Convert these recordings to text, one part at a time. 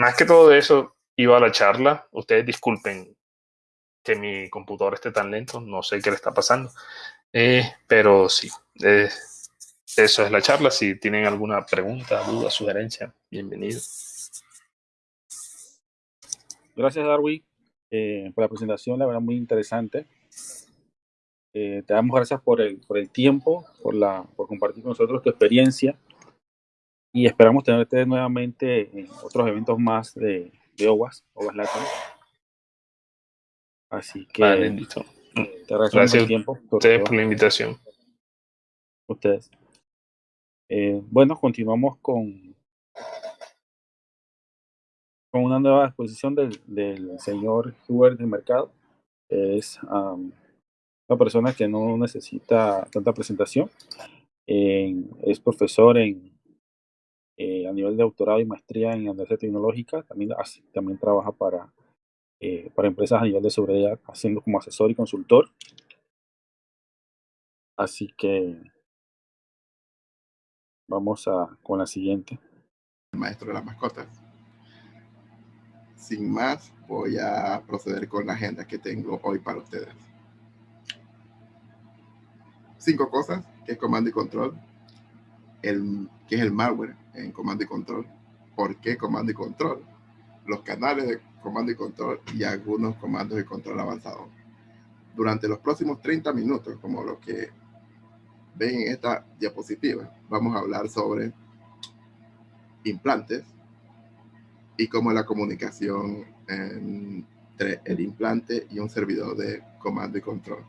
más que todo eso, iba a la charla. Ustedes disculpen que mi computador esté tan lento, no sé qué le está pasando. Eh, pero sí, eh, eso es la charla. Si tienen alguna pregunta, duda, sugerencia, bienvenido. Gracias, Darwin, eh, por la presentación, la verdad muy interesante. te damos gracias por el, por el tiempo, por, la, por compartir con nosotros tu experiencia y esperamos tenerte nuevamente en otros eventos más de, de OWAS, OWAS Latam. Así que vale, listo. te agradezco el tiempo. Ustedes por la invitación. Ustedes. Eh, bueno, continuamos con, con una nueva exposición del, del señor Hubert de Mercado. Es una persona que no necesita tanta presentación. es profesor en, eh, a nivel de doctorado y maestría en Analítica Tecnológica. También, también trabaja para, eh, para empresas a nivel de seguridad, haciendo como asesor y consultor. Así que Vamos a, con la siguiente. Maestro de las mascotas. Sin más, voy a proceder con la agenda que tengo hoy para ustedes. Cinco cosas, que es comando y control, el, que es el malware en comando y control, por qué comando y control, los canales de comando y control y algunos comandos de control avanzados. Durante los próximos 30 minutos, como lo que ven en esta diapositiva, vamos a hablar sobre implantes y cómo la comunicación entre el implante y un servidor de comando y control.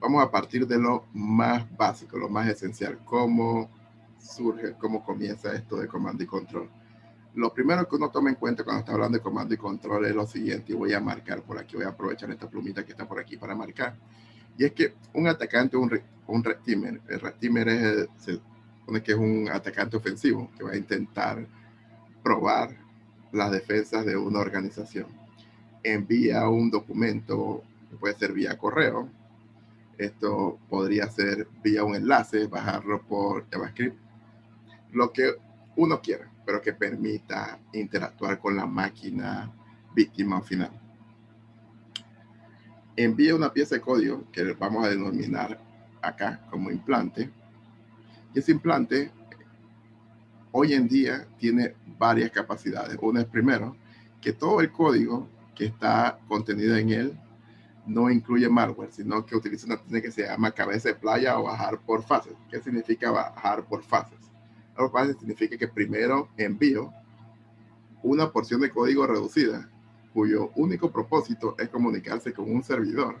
Vamos a partir de lo más básico, lo más esencial, cómo surge, cómo comienza esto de comando y control. Lo primero que uno toma en cuenta cuando está hablando de comando y control es lo siguiente, y voy a marcar por aquí, voy a aprovechar esta plumita que está por aquí para marcar. Y es que un atacante, un, un red el red es, se supone que es un atacante ofensivo que va a intentar probar las defensas de una organización. Envía un documento, puede ser vía correo, esto podría ser vía un enlace, bajarlo por JavaScript, lo que uno quiera, pero que permita interactuar con la máquina víctima final envía una pieza de código que vamos a denominar acá como implante. Y ese implante hoy en día tiene varias capacidades. Una es primero que todo el código que está contenido en él no incluye malware, sino que utiliza una técnica que se llama cabeza de playa o bajar por fases. ¿Qué significa bajar por fases? Por fases significa que primero envío una porción de código reducida cuyo único propósito es comunicarse con un servidor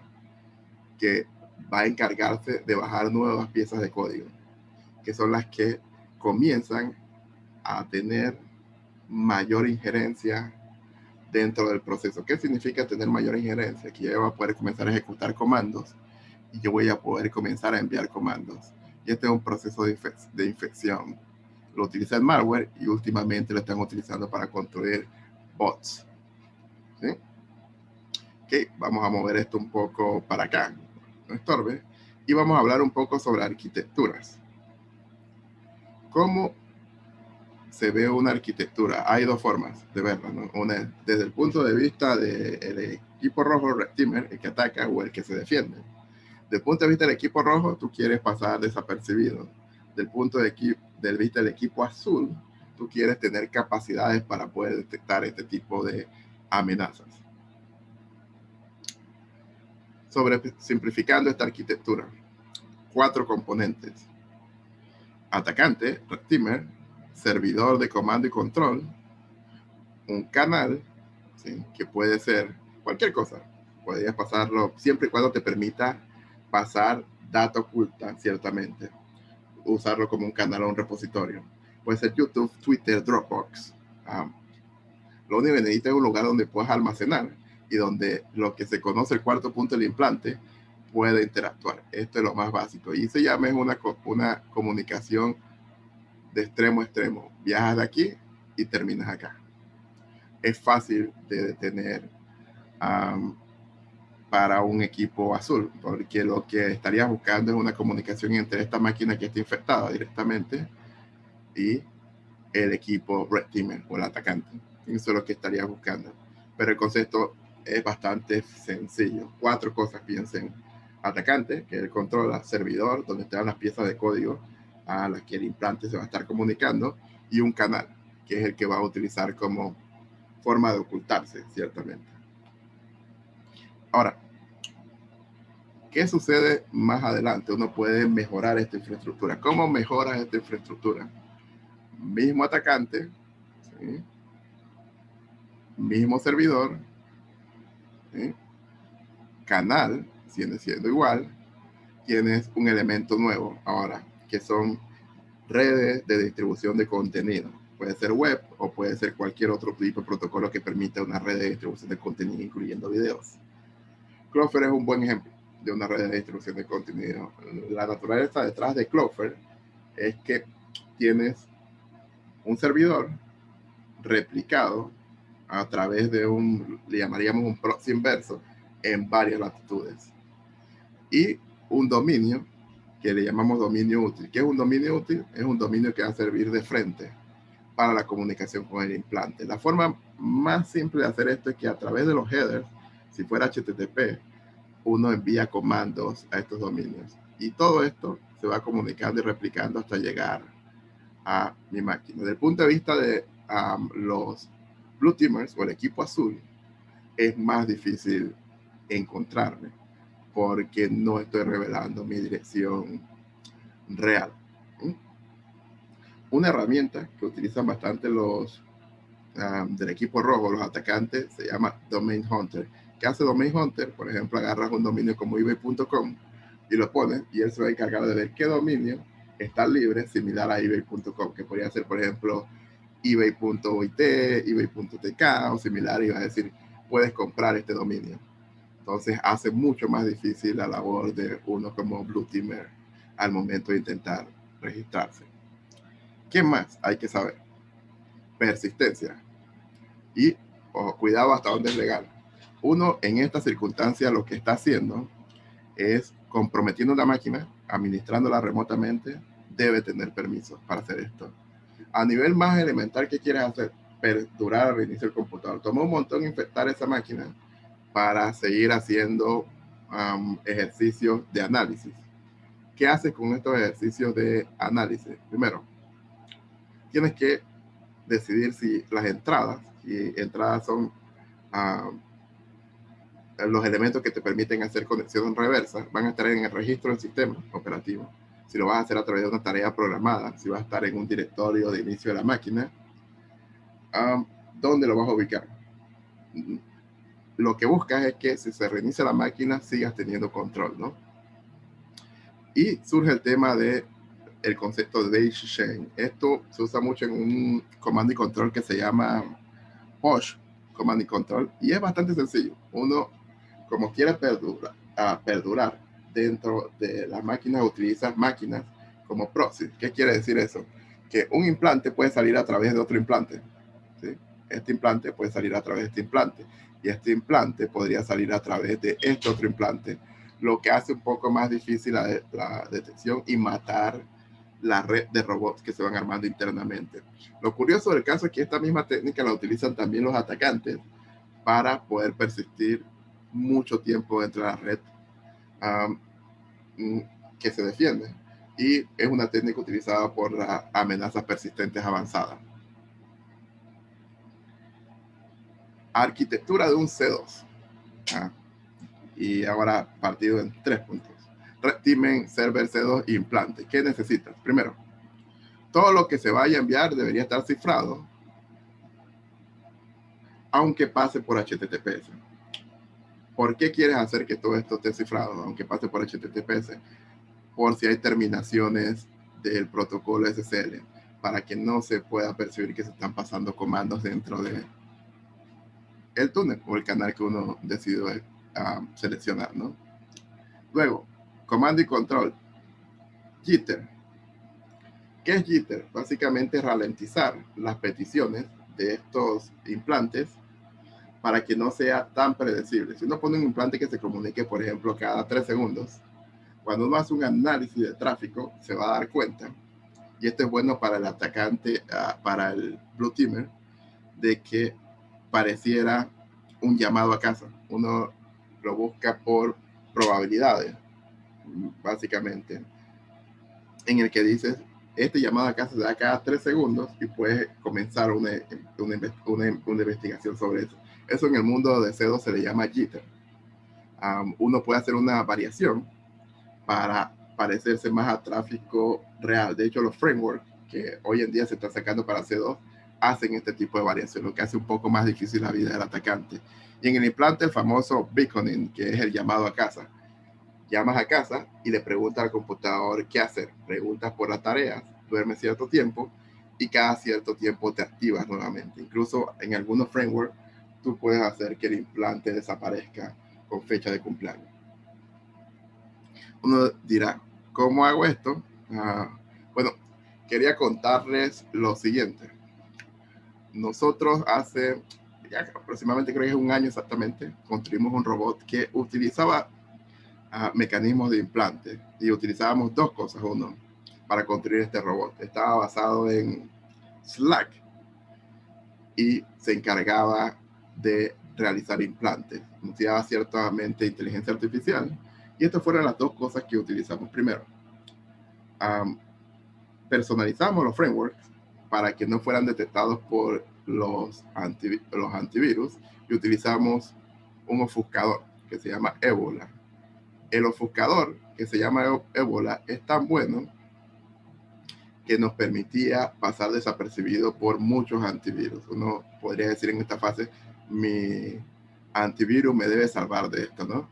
que va a encargarse de bajar nuevas piezas de código, que son las que comienzan a tener mayor injerencia dentro del proceso. ¿Qué significa tener mayor injerencia? Que yo voy a poder comenzar a ejecutar comandos y yo voy a poder comenzar a enviar comandos. Y este es un proceso de, de infección. Lo utiliza el malware y últimamente lo están utilizando para construir bots. ¿sí? Ok, vamos a mover esto un poco para acá, no estorbe, y vamos a hablar un poco sobre arquitecturas. ¿Cómo se ve una arquitectura? Hay dos formas de verla, ¿no? Una desde el punto de vista del equipo rojo Red Teamer, el que ataca o el que se defiende. Desde el punto de vista del equipo rojo, tú quieres pasar desapercibido. Del punto de, del vista del equipo azul, tú quieres tener capacidades para poder detectar este tipo de amenazas. Sobre simplificando esta arquitectura, cuatro componentes. Atacante, Retimer, servidor de comando y control, un canal, que puede ser cualquier cosa. Podrías pasarlo siempre y cuando te permita pasar data oculta, ciertamente. Usarlo como un canal o un repositorio. Puede ser YouTube, Twitter, Dropbox. Um, lo único que necesitas es un lugar donde puedas almacenar y donde lo que se conoce el cuarto punto del implante puede interactuar. Esto es lo más básico. Y se llama una, una comunicación de extremo a extremo. Viajas de aquí y terminas acá. Es fácil de detener para un equipo azul, porque lo que estarías buscando es una comunicación entre esta máquina que está infectada directamente y el equipo Red Teamer o el atacante. Eso es lo que estarías buscando. Pero el concepto es bastante sencillo. Cuatro cosas piensen. Atacante, que él controla, servidor, donde están las piezas de código a las que el implante se va a estar comunicando, y un canal, que es el que va a utilizar como forma de ocultarse, ciertamente. Ahora, ¿qué sucede más adelante? Uno puede mejorar esta infraestructura. ¿Cómo mejoras esta infraestructura? Mismo atacante, mismo servidor, canal, sigue siendo igual, tienes un elemento nuevo ahora, que son redes de distribución de contenido. Puede ser web o puede ser cualquier otro tipo de protocolo que permita una red de distribución de contenido, incluyendo videos. Clover es un buen ejemplo de una red de distribución de contenido. La naturaleza detrás de Clover es que tienes un servidor replicado a través de un, le llamaríamos un proxy inverso, en varias latitudes. Y un dominio que le llamamos dominio útil. ¿Qué es un dominio útil? Es un dominio que va a servir de frente para la comunicación con el implante. La forma más simple de hacer esto es que a través de los headers, si fuera HTTP, uno envía comandos a estos dominios. Y todo esto se va comunicando y replicando hasta llegar a mi máquina. Desde el punto de vista de los Blue Teamers o el equipo azul, es más difícil encontrarme porque no estoy revelando mi dirección real. Una herramienta que utilizan bastante los del equipo rojo, los atacantes, se llama Domain Hunter. ¿Qué hace Domain Hunter? Por ejemplo, agarras un dominio como ebay.com y lo pones y él se va a encargar de ver qué dominio está libre similar a ebay.com, que podría ser, por ejemplo, ebay.it, ebay.tk o similar y va a decir, puedes comprar este dominio. Entonces hace mucho más difícil la labor de uno como Blue Teamer al momento de intentar registrarse. ¿Qué más hay que saber? Persistencia. Y cuidado hasta dónde es legal. Uno en esta circunstancia lo que está haciendo es comprometiendo la máquina, administrándola remotamente, debe tener permiso para hacer esto a nivel más elemental, ¿qué quieres hacer? Perdurar al reinicio del computador. Toma un montón infectar esa máquina para seguir haciendo ejercicios de análisis. ¿Qué haces con estos ejercicios de análisis? Primero, tienes que decidir si las entradas, y entradas son los elementos que te permiten hacer conexión reversa, van a estar en el registro del sistema operativo si lo vas a hacer a través de una tarea programada, si vas a estar en un directorio de inicio de la máquina, ¿dónde lo vas a ubicar? Lo que buscas es que si se reinicia la máquina, sigas teniendo control, ¿no? Y surge el tema de el concepto de Chain. Esto se usa mucho en un comando y control que se llama Push Command y Control y es bastante sencillo. Uno, como quiere perdurar, a perdurar dentro de las máquinas utilizas máquinas como proxy. ¿Qué quiere decir eso? Que un implante puede salir a través de otro implante. ¿sí? Este implante puede salir a través de este implante. Y este implante podría salir a través de este otro implante. Lo que hace un poco más difícil la, la detección y matar la red de robots que se van armando internamente. Lo curioso del caso es que esta misma técnica la utilizan también los atacantes para poder persistir mucho tiempo dentro de la red Mm, que se defiende y es una técnica utilizada por las amenazas persistentes avanzadas. Arquitectura de un C2. Ah, y ahora partido en tres puntos. Timen, server C2 e implante. ¿Qué necesitas? Primero, todo lo que se vaya a enviar debería estar cifrado, aunque pase por HTTPS. ¿Por qué quieres hacer que todo esto esté cifrado, aunque pase por HTTPS? Por si hay terminaciones del protocolo SSL, para que no se pueda percibir que se están pasando comandos dentro de el túnel o el canal que uno decidió ah, seleccionar, ¿no? Luego, comando y control. Jitter. ¿Qué es jitter? Básicamente ralentizar las peticiones de estos implantes para que no sea tan predecible. Si uno pone un implante que se comunique, por ejemplo, cada tres segundos, cuando uno hace un análisis de tráfico, se va a dar cuenta, y esto es bueno para el atacante, ah, para el Blue Teamer, de que pareciera un llamado a casa. Uno lo busca por probabilidades, básicamente, en el que dices, este llamado a casa se da cada tres segundos y puedes comenzar una, una, investigación sobre eso. Eso en el mundo de C2 se le llama jitter. uno puede hacer una variación para parecerse más a tráfico real. De hecho, los frameworks que hoy en día se están sacando para C2 hacen este tipo de variación, lo que hace un poco más difícil la vida del atacante. Y en el implante, el famoso beaconing, que es el llamado a casa. Llamas a casa y le preguntas al computador qué hacer. Preguntas por las tareas, duermes cierto tiempo y cada cierto tiempo te activas nuevamente. Incluso en algunos frameworks, tú puedes hacer que el implante desaparezca con fecha de cumpleaños. Uno dirá, ¿cómo hago esto? Ah, bueno, quería contarles lo siguiente nosotros hace aproximadamente, creo que es un año exactamente, construimos un robot que utilizaba ah, mecanismos de implante y utilizábamos dos cosas. Uno, para construir este robot. Estaba basado en Slack y se encargaba de realizar implantes. Utilizaba ciertamente inteligencia artificial. Y estas fueron las dos cosas que utilizamos. Primero, personalizamos los frameworks para que no fueran detectados por los, los antivirus y utilizamos un ofuscador que se llama Ebola. El ofuscador que se llama Ebola es tan bueno que nos permitía pasar desapercibido por muchos antivirus. Uno podría decir en esta fase, mi antivirus me debe salvar de esto, ¿no?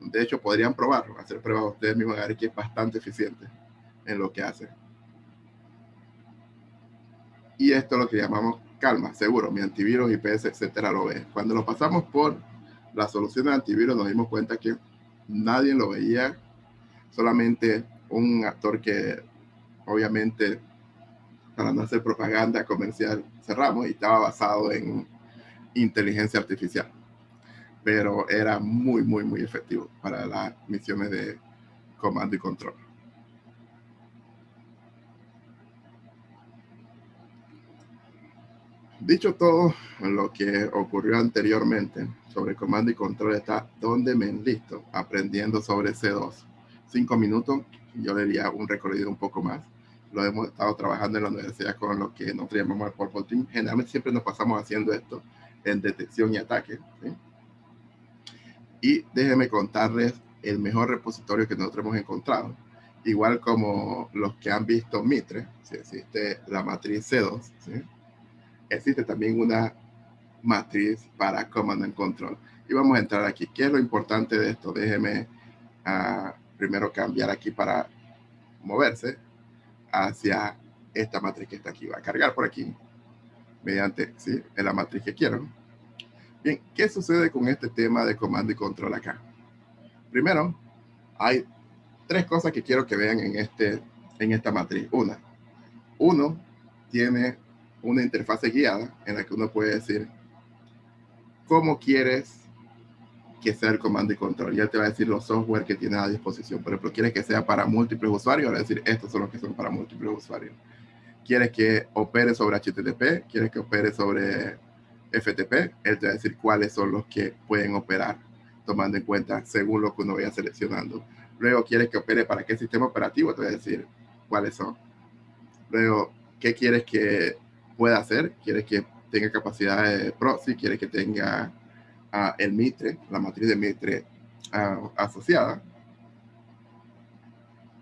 De hecho, podrían probarlo, hacer pruebas ustedes mismos, a ver que es bastante eficiente en lo que hace. Y esto es lo que llamamos calma, seguro, mi antivirus, IPS, etcétera, lo ve. Cuando lo pasamos por la solución de antivirus, nos dimos cuenta que nadie lo veía, solamente un actor que obviamente para no hacer propaganda comercial cerramos y estaba basado en inteligencia artificial. Pero era muy, muy, muy efectivo para las misiones de comando y control. Dicho todo lo que ocurrió anteriormente sobre comando y control, está donde me enlisto aprendiendo sobre C2. Cinco minutos, yo le diría un recorrido un poco más. Lo hemos estado trabajando en la universidad con lo que nosotros llamamos el Purple Team. Generalmente siempre nos pasamos haciendo esto en detección y ataque. Y déjenme contarles el mejor repositorio que nosotros hemos encontrado. Igual como los que han visto Mitre, si existe la matriz C2, ¿sí? existe también una matriz para Command and Control. Y vamos a entrar aquí. ¿Qué es lo importante de esto? Déjeme uh, primero cambiar aquí para moverse hacia esta matriz que está aquí. Va a cargar por aquí mediante ¿sí? en la matriz que quiero. Bien, ¿qué sucede con este tema de comando y control acá? Primero, hay tres cosas que quiero que vean en, este, en esta matriz. Una, uno tiene una interfase guiada en la que uno puede decir cómo quieres que sea el comando y control. Ya te va a decir los software que tienes a disposición. Por ejemplo, quieres que sea para múltiples usuarios, va decir estos son los que son para múltiples usuarios. Quieres que opere sobre HTTP, quieres que opere sobre FTP, él te va a decir cuáles son los que pueden operar, tomando en cuenta según lo que uno vaya seleccionando. Luego, quieres que opere para qué sistema operativo, te va a decir cuáles son. Luego, ¿qué quieres que puede hacer, quiere que tenga capacidad de proxy, quiere que tenga uh, el Mitre, la matriz de Mitre uh, asociada,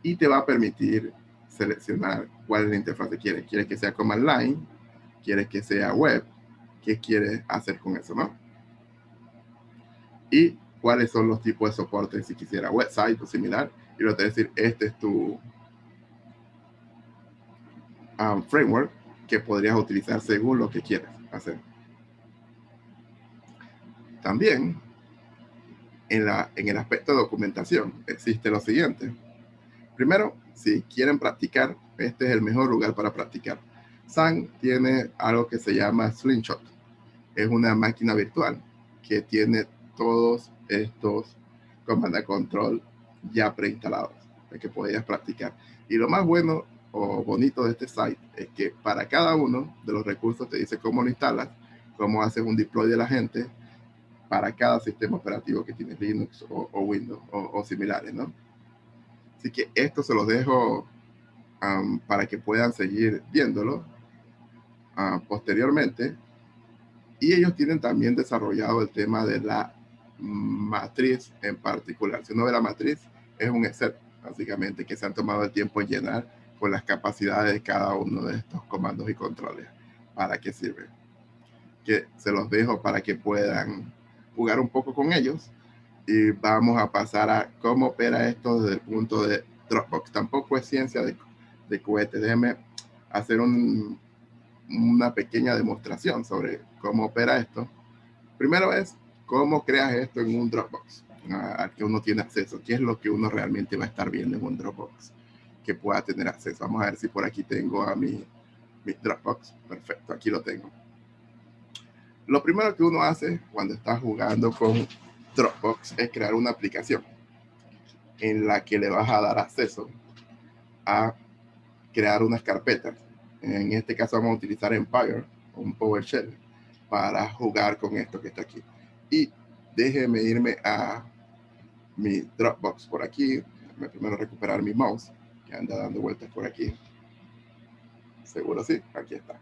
y te va a permitir seleccionar cuál es la interfaz que quieres. Quieres que sea command line, quieres que sea web, qué quieres hacer con eso, ¿no? Y cuáles son los tipos de soporte si quisiera website o similar. Y lo te decir, este es tu um, framework que podrías utilizar según lo que quieres hacer. También, en, la, en el aspecto de documentación, existe lo siguiente. Primero, si quieren practicar, este es el mejor lugar para practicar. Sun tiene algo que se llama Slingshot. Es una máquina virtual que tiene todos estos comando control ya preinstalados, que podías practicar. Y lo más bueno o bonito de este site es que para cada uno de los recursos te dice cómo lo instalas, cómo haces un deploy de la gente para cada sistema operativo que tiene Linux o, Windows o, similares, ¿no? Así que esto se los dejo para que puedan seguir viéndolo uh, posteriormente. Y ellos tienen también desarrollado el tema de la matriz en particular. Si uno ve la matriz, es un Excel, básicamente, que se han tomado el tiempo en llenar con las capacidades de cada uno de estos comandos y controles. ¿Para qué sirve? Que se los dejo para que puedan jugar un poco con ellos. Y vamos a pasar a cómo opera esto desde el punto de Dropbox. Tampoco es ciencia de, de cohete. Déjenme hacer un, una pequeña demostración sobre cómo opera esto. Primero es cómo creas esto en un Dropbox al que uno tiene acceso. ¿Qué es lo que uno realmente va a estar viendo en un Dropbox? Que pueda tener acceso. Vamos a ver si por aquí tengo a mi, mi Dropbox. Perfecto, aquí lo tengo. Lo primero que uno hace cuando está jugando con Dropbox es crear una aplicación en la que le vas a dar acceso a crear unas carpetas. En este caso vamos a utilizar Empire, un PowerShell, para jugar con esto que está aquí. Y déjeme irme a mi Dropbox por aquí. Déjame primero recuperar mi mouse, que anda dando vueltas por aquí. Seguro sí, aquí está.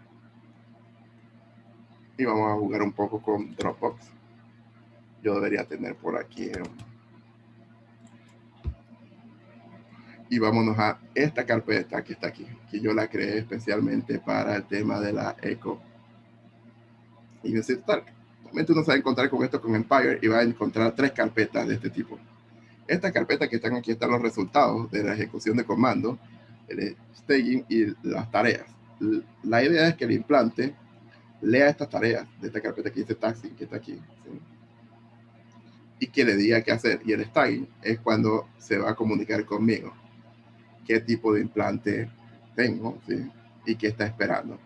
Y vamos a jugar un poco con Dropbox. Yo debería tener por aquí. Y vámonos a esta carpeta que está aquí, que yo la creé especialmente para el tema de la eco. Y necesito Realmente uno se va a encontrar con esto con Empire y va a encontrar tres carpetas de este tipo. Esta carpeta que están aquí están los resultados de la ejecución de comando, el staging y las tareas. La idea es que el implante lea estas tareas de esta carpeta que dice taxi, que está aquí, y que le diga qué hacer. Y el staging es cuando se va a comunicar conmigo, qué tipo de implante tengo y qué está esperando.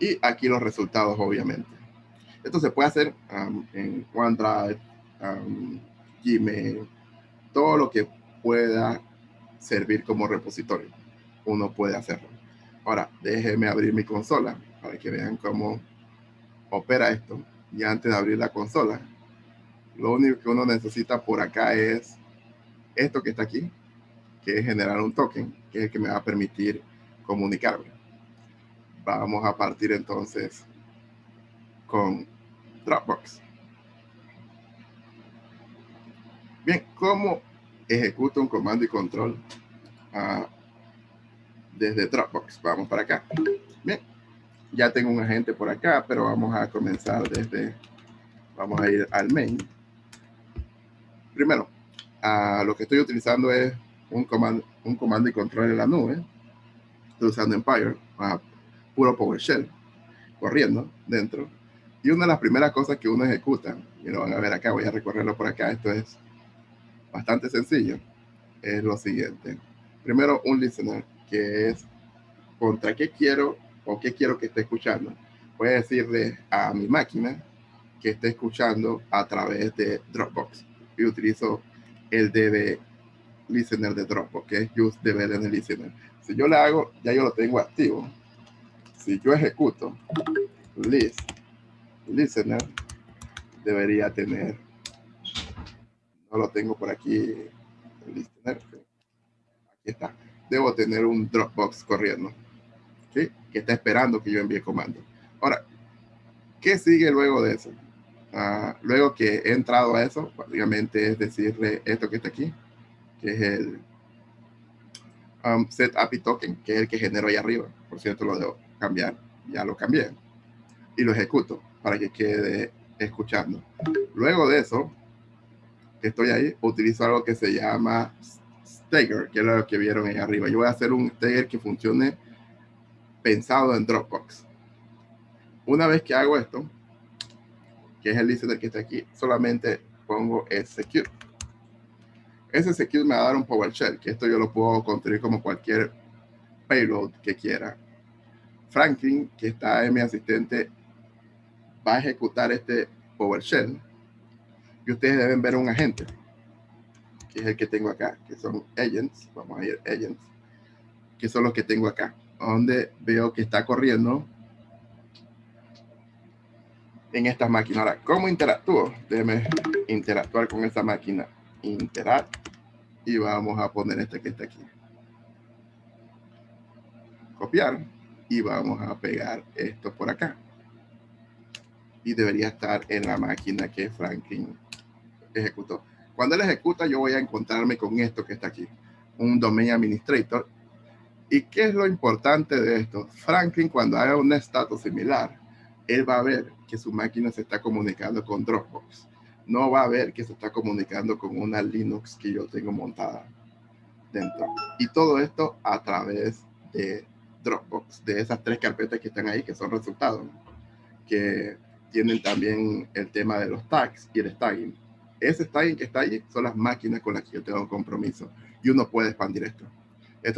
Y aquí los resultados, obviamente. Esto se puede hacer um, en OneDrive, um, Gmail, todo lo que pueda servir como repositorio. Uno puede hacerlo. Ahora, déjeme abrir mi consola para que vean cómo opera esto. Y antes de abrir la consola, lo único que uno necesita por acá es esto que está aquí, que es generar un token, que es el que me va a permitir comunicarme. Vamos a partir entonces con Dropbox. Bien, ¿cómo ejecuto un comando y control uh, desde Dropbox? Vamos para acá. Bien, ya tengo un agente por acá, pero vamos a comenzar desde, vamos a ir al main. Primero, uh, lo que estoy utilizando es un comando, un comando y control en la nube. Estoy usando Empire. Uh, puro PowerShell corriendo dentro. Y una de las primeras cosas que uno ejecuta, y lo van a ver acá, voy a recorrerlo por acá, esto es bastante sencillo, es lo siguiente. Primero, un listener, que es contra qué quiero o qué quiero que esté escuchando. Voy a decirle a mi máquina que esté escuchando a través de Dropbox. Y utilizo el DB listener de Dropbox, que es use DB listener. Si yo le hago, ya yo lo tengo activo si yo ejecuto list listener, debería tener, no lo tengo por aquí, listener, aquí está, debo tener un Dropbox corriendo, que está esperando que yo envíe comando. Ahora, ¿qué sigue luego de eso? Ah, luego que he entrado a eso, básicamente es decirle esto que está aquí, que es el um, set API token, que es el que genero ahí arriba. Por cierto, lo debo cambiar, ya lo cambié y lo ejecuto para que quede escuchando. Luego de eso, que estoy ahí, utilizo algo que se llama Stagger, que es lo que vieron ahí arriba. Yo voy a hacer un Stagger que funcione pensado en Dropbox. Una vez que hago esto, que es el listener que está aquí, solamente pongo execute. Ese execute me va a dar un PowerShell, que esto yo lo puedo construir como cualquier payload que quiera. Franklin, que está en mi asistente, va a ejecutar este PowerShell. Y ustedes deben ver un agente, que es el que tengo acá, que son agents. Vamos a ir agents, que son los que tengo acá, donde veo que está corriendo en estas máquinas. Ahora, ¿cómo interactúo? Déjeme interactuar con esta máquina. Interact. Y vamos a poner este que está aquí. Copiar. Y vamos a pegar esto por acá. Y debería estar en la máquina que Franklin ejecutó. Cuando él ejecuta, yo voy a encontrarme con esto que está aquí. Un domain administrator. ¿Y qué es lo importante de esto? Franklin, cuando haga un estatus similar, él va a ver que su máquina se está comunicando con Dropbox. No va a ver que se está comunicando con una Linux que yo tengo montada dentro. Y todo esto a través de Dropbox, de esas tres carpetas que están ahí, que son resultados, que tienen también el tema de los tags y el tagging. Ese tagging que está ahí son las máquinas con las que yo tengo compromiso y uno puede expandir esto.